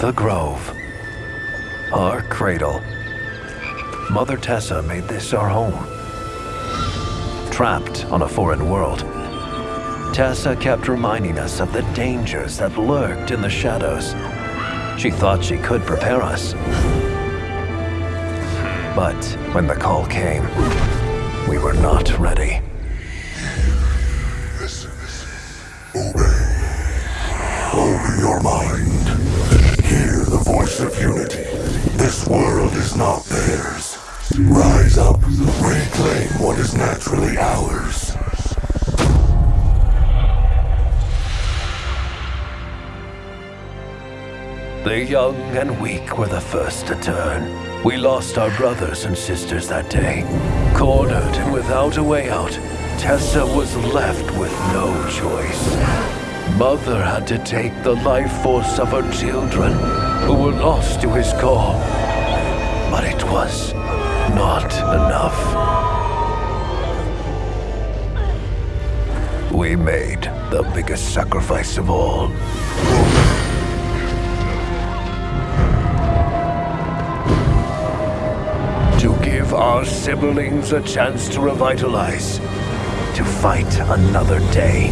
The Grove. Our cradle. Mother Tessa made this our home. Trapped on a foreign world, Tessa kept reminding us of the dangers that lurked in the shadows. She thought she could prepare us. But when the call came, we were not ready. Obey. Open your mind. Hear the voice of unity. This world is not theirs. Rise up, reclaim what is naturally ours. The young and weak were the first to turn. We lost our brothers and sisters that day. Cornered and without a way out, Tessa was left with no choice. Mother had to take the life force of her children, who were lost to his call. But it was not enough. We made the biggest sacrifice of all. To give our siblings a chance to revitalize. To fight another day.